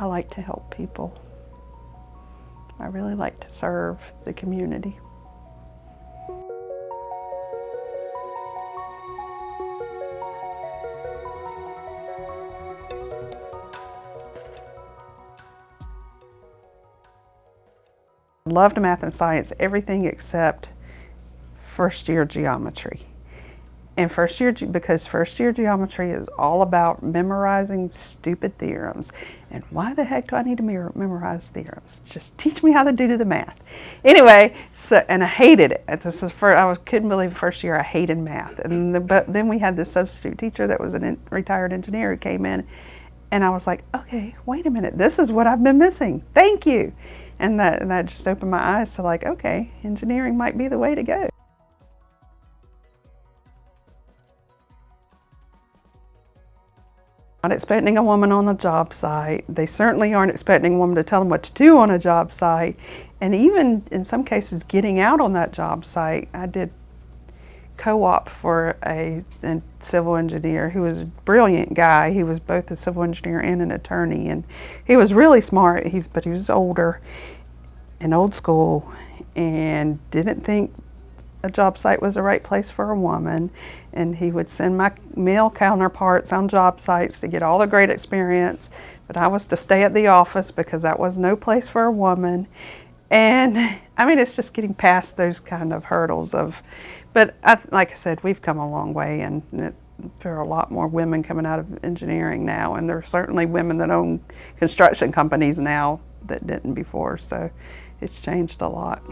I like to help people. I really like to serve the community. Loved math and science, everything except first year geometry. And first year, because first year geometry is all about memorizing stupid theorems. And why the heck do I need to memorize theorems? Just teach me how to do the math. Anyway, so, and I hated it. This is for, I was, couldn't believe first year I hated math. And the, but then we had this substitute teacher that was a retired engineer who came in and I was like, okay, wait a minute, this is what I've been missing. Thank you. And that, and that just opened my eyes to like, okay, engineering might be the way to go. Not expecting a woman on a job site. They certainly aren't expecting a woman to tell them what to do on a job site. And even in some cases, getting out on that job site. I did co-op for a, a, civil engineer who was a brilliant guy. He was both a civil engineer and an attorney, and he was really smart. He's but he was older and old school, and didn't think a job site was the right place for a woman. And he would send my male counterparts on job sites to get all the great experience, but I was to stay at the office because that was no place for a woman. And I mean, it's just getting past those kind of hurdles of but I, like I said, we've come a long way, and it, there are a lot more women coming out of engineering now, and there are certainly women that own construction companies now that didn't before. So it's changed a lot.